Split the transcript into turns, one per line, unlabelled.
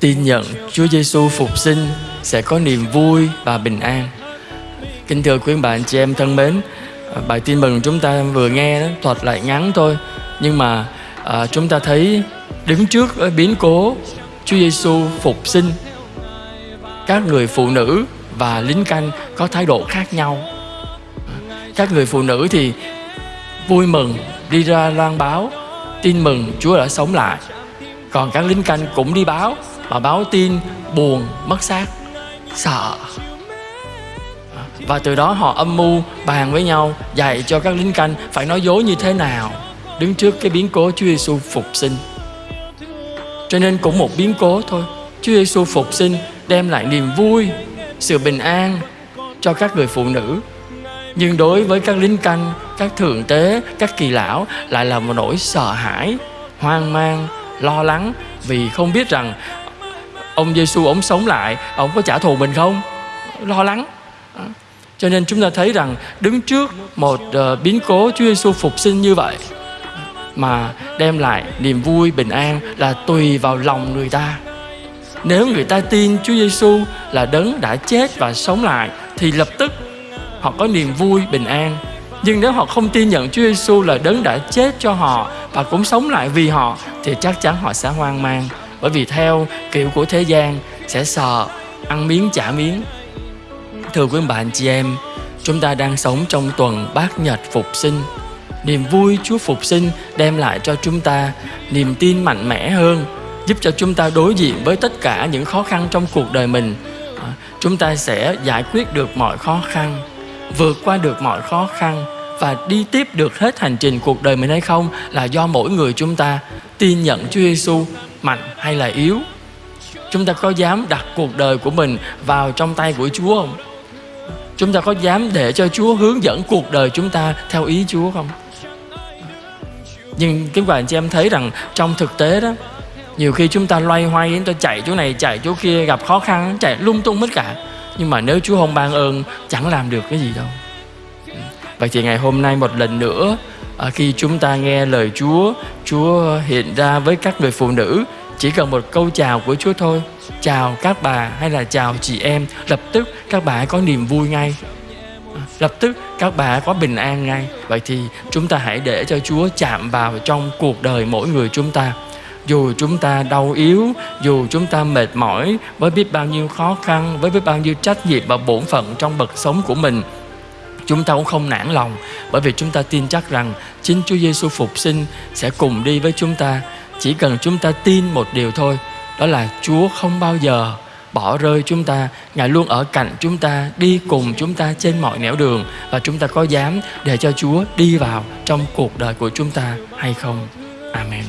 tin nhận Chúa Giêsu phục sinh sẽ có niềm vui và bình an. Kính thưa quý bạn chị em thân mến, à, bài tin mừng chúng ta vừa nghe đó, thuật lại ngắn thôi, nhưng mà à, chúng ta thấy đứng trước biến cố Chúa Giêsu phục sinh, các người phụ nữ và lính canh có thái độ khác nhau. Các người phụ nữ thì vui mừng đi ra loan báo tin mừng Chúa đã sống lại. Còn các lính canh cũng đi báo mà báo tin buồn mất xác sợ và từ đó họ âm mưu bàn với nhau dạy cho các lính canh phải nói dối như thế nào đứng trước cái biến cố Chúa Giêsu phục sinh. Cho nên cũng một biến cố thôi. Chúa Giêsu phục sinh đem lại niềm vui, sự bình an cho các người phụ nữ. Nhưng đối với các lính canh, các thượng tế, các kỳ lão lại là một nỗi sợ hãi, hoang mang, lo lắng vì không biết rằng ông Giêsu ông sống lại, ông có trả thù mình không? Lo lắng. À, cho nên chúng ta thấy rằng đứng trước một uh, biến cố Chúa Giêsu phục sinh như vậy mà đem lại niềm vui bình an là tùy vào lòng người ta. Nếu người ta tin Chúa Giêsu là đấng đã chết và sống lại thì lập tức họ có niềm vui bình an. Nhưng nếu họ không tin nhận Chúa Giêsu là đấng đã chết cho họ và cũng sống lại vì họ, thì chắc chắn họ sẽ hoang mang. Bởi vì theo kiểu của thế gian, sẽ sợ ăn miếng trả miếng. Thưa quý bạn chị em, chúng ta đang sống trong tuần bát nhật phục sinh. Niềm vui chúa phục sinh đem lại cho chúng ta niềm tin mạnh mẽ hơn, giúp cho chúng ta đối diện với tất cả những khó khăn trong cuộc đời mình. À, chúng ta sẽ giải quyết được mọi khó khăn vượt qua được mọi khó khăn và đi tiếp được hết hành trình cuộc đời mình hay không là do mỗi người chúng ta, tin nhận Chúa Giêsu mạnh hay là yếu. Chúng ta có dám đặt cuộc đời của mình vào trong tay của chúa không? Chúng ta có dám để cho chúa hướng dẫn cuộc đời chúng ta theo ý chúa không? Nhưng các bạn chị em thấy rằng trong thực tế đó, nhiều khi chúng ta loay hoay, chúng ta chạy chỗ này, chạy chỗ kia, gặp khó khăn, chạy lung tung hết cả nhưng mà nếu chúa không ban ơn chẳng làm được cái gì đâu. Vậy thì ngày hôm nay một lần nữa à, khi chúng ta nghe lời Chúa, Chúa hiện ra với các người phụ nữ chỉ cần một câu chào của Chúa thôi. Chào các bà hay là chào chị em lập tức các bà có niềm vui ngay. À, lập tức các bà có bình an ngay. Vậy thì chúng ta hãy để cho Chúa chạm vào trong cuộc đời mỗi người chúng ta dù chúng ta đau yếu, dù chúng ta mệt mỏi, với biết bao nhiêu khó khăn, với biết bao nhiêu trách nhiệm và bổn phận trong bậc sống của mình, chúng ta cũng không nản lòng. Bởi vì chúng ta tin chắc rằng chính Chúa Giêsu phục sinh sẽ cùng đi với chúng ta. Chỉ cần chúng ta tin một điều thôi, đó là Chúa không bao giờ bỏ rơi chúng ta. Ngài luôn ở cạnh chúng ta, đi cùng chúng ta trên mọi nẻo đường và chúng ta có dám để cho Chúa đi vào trong cuộc đời của chúng ta hay không? Amen.